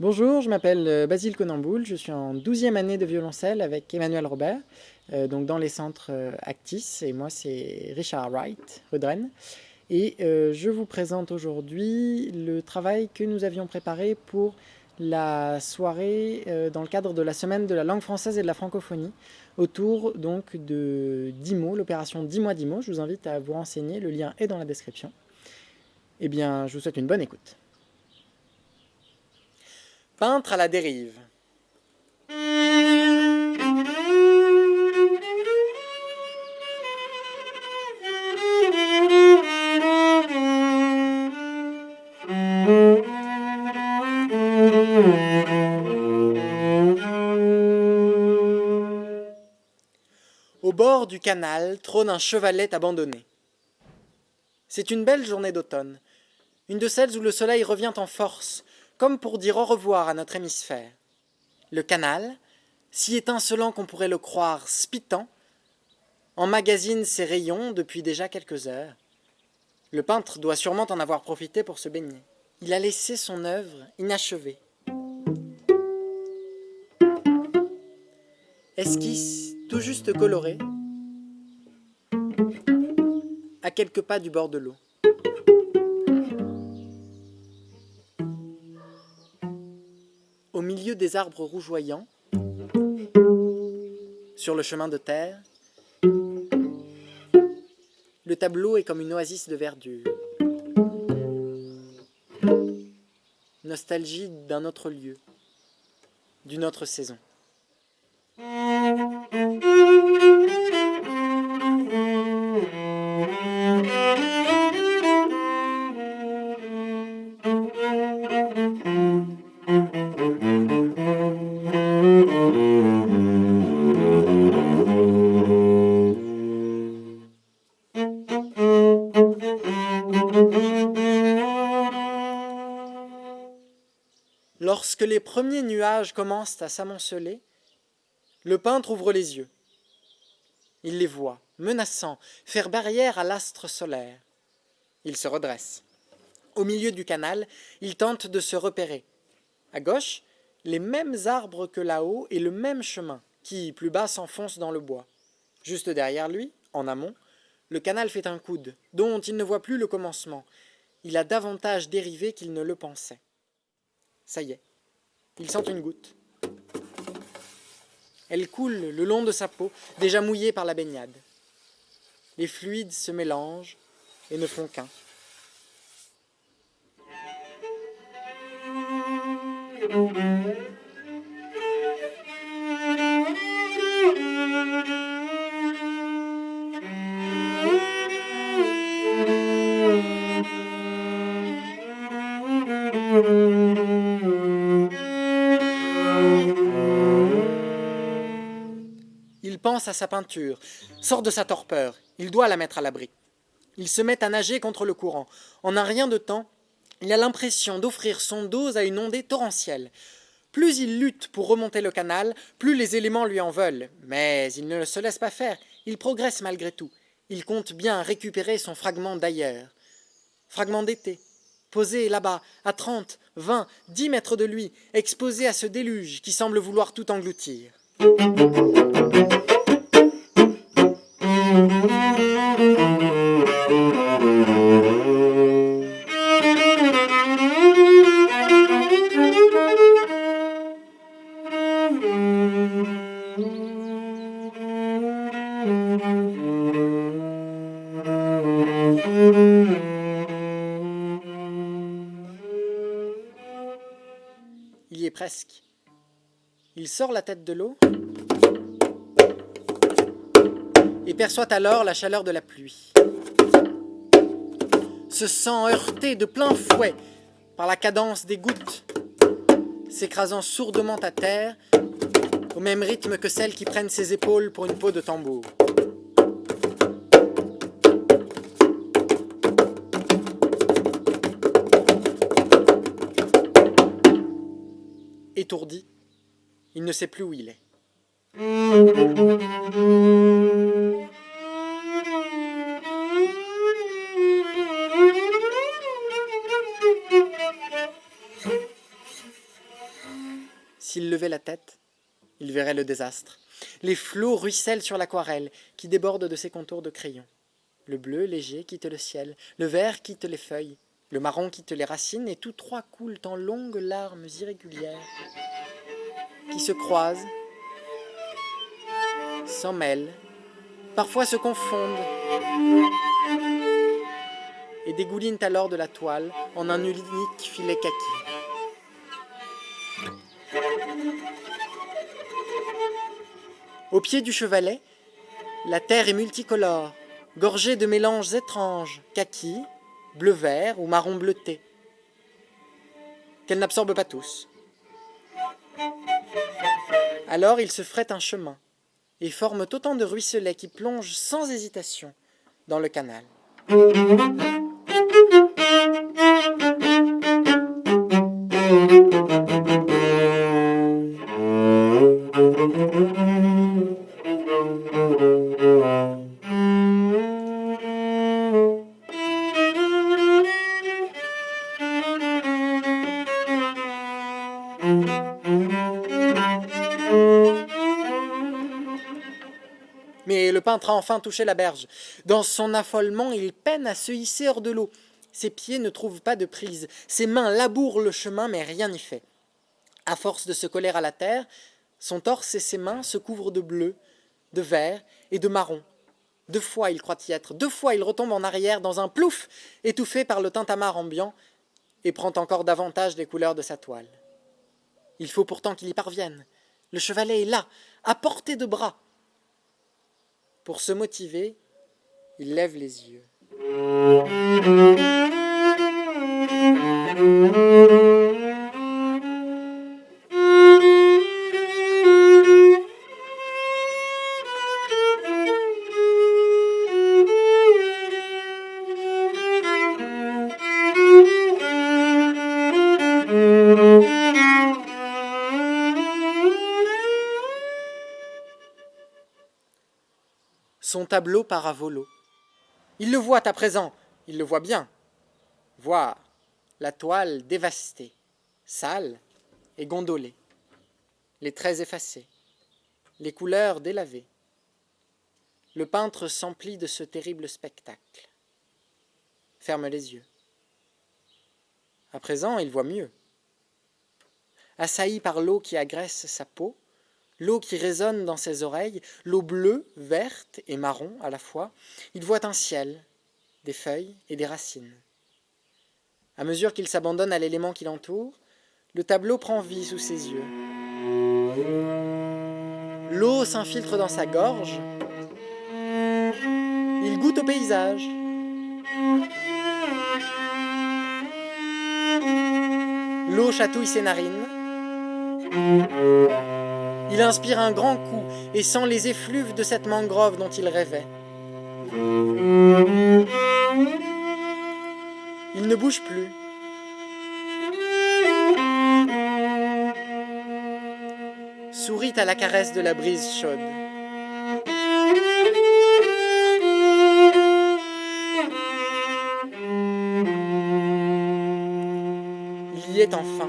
Bonjour, je m'appelle euh, Basile Conamboul, je suis en 12e année de violoncelle avec Emmanuel Robert, euh, donc dans les centres euh, Actis, et moi c'est Richard Wright, Rudren. Et je vous présente aujourd'hui le travail que nous avions préparé pour la soirée dans le cadre de la semaine de la langue française et de la francophonie, autour donc de DIMO, l'opération 10 mois DIMO. Je vous invite à vous renseigner, le lien est dans la description. Eh bien, je vous souhaite une bonne écoute. Peintre à la dérive. Au bord du canal trône un chevalet abandonné. C'est une belle journée d'automne, une de celles où le soleil revient en force, comme pour dire au revoir à notre hémisphère. Le canal, si étincelant qu'on pourrait le croire spitant, emmagasine ses rayons depuis déjà quelques heures. Le peintre doit sûrement en avoir profité pour se baigner. Il a laissé son œuvre inachevée. Esquisse tout juste colorée, à quelques pas du bord de l'eau. Au milieu des arbres rougeoyants, sur le chemin de terre, le tableau est comme une oasis de verdure. Nostalgie d'un autre lieu, d'une autre saison. Lorsque les premiers nuages commencent à s'amonceler, le peintre ouvre les yeux. Il les voit, menaçants, faire barrière à l'astre solaire. Il se redresse. Au milieu du canal, il tente de se repérer. À gauche, les mêmes arbres que là-haut et le même chemin, qui, plus bas, s'enfonce dans le bois. Juste derrière lui, en amont, le canal fait un coude, dont il ne voit plus le commencement. Il a davantage dérivé qu'il ne le pensait. Ça y est, il sent une goutte. Elle coule le long de sa peau, déjà mouillée par la baignade. Les fluides se mélangent et ne font qu'un. Il pense à sa peinture, sort de sa torpeur, il doit la mettre à l'abri. Il se met à nager contre le courant. En un rien de temps, il a l'impression d'offrir son dos à une ondée torrentielle. Plus il lutte pour remonter le canal, plus les éléments lui en veulent. Mais il ne se laisse pas faire, il progresse malgré tout. Il compte bien récupérer son fragment d'ailleurs. Fragment d'été, posé là-bas, à trente, vingt, dix mètres de lui, exposé à ce déluge qui semble vouloir tout engloutir. Il est presque. Il sort la tête de l'eau et perçoit alors la chaleur de la pluie. Se sent heurté de plein fouet par la cadence des gouttes, s'écrasant sourdement à terre au même rythme que celles qui prennent ses épaules pour une peau de tambour. Étourdi, il ne sait plus où il est. S'il levait la tête, il verrait le désastre. Les flots ruissellent sur l'aquarelle, qui déborde de ses contours de crayon. Le bleu léger quitte le ciel, le vert quitte les feuilles, le marron quitte les racines, et tous trois coulent en longues larmes irrégulières, qui se croisent, s'en mêlent, parfois se confondent, et dégoulinent alors de la toile en un unique filet kaki. Au pied du chevalet, la terre est multicolore, gorgée de mélanges étranges, kaki, bleu-vert ou marron bleuté, qu'elle n'absorbe pas tous. Alors il se ferait un chemin, et forment autant de ruisselets qui plongent sans hésitation dans le canal. Mais le peintre a enfin touché la berge. Dans son affolement, il peine à se hisser hors de l'eau. Ses pieds ne trouvent pas de prise. Ses mains labourent le chemin, mais rien n'y fait. À force de se coller à la terre, son torse et ses mains se couvrent de bleu, de vert et de marron. Deux fois il croit y être, deux fois il retombe en arrière dans un plouf, étouffé par le tintamarre ambiant, et prend encore davantage les couleurs de sa toile. Il faut pourtant qu'il y parvienne. Le chevalet est là, à portée de bras. Pour se motiver, il lève les yeux. Son tableau part à volo. Il le voit à présent, il le voit bien. Voir la toile dévastée, sale et gondolée, les traits effacés, les couleurs délavées. Le peintre s'emplit de ce terrible spectacle. Ferme les yeux. À présent, il voit mieux. Assailli par l'eau qui agresse sa peau, l'eau qui résonne dans ses oreilles, l'eau bleue, verte et marron à la fois, il voit un ciel, des feuilles et des racines. À mesure qu'il s'abandonne à l'élément qui l'entoure, le tableau prend vie sous ses yeux. L'eau s'infiltre dans sa gorge. Il goûte au paysage. L'eau chatouille ses narines. Il inspire un grand coup et sent les effluves de cette mangrove dont il rêvait. Il ne bouge plus. Sourit à la caresse de la brise chaude. Il y est enfin.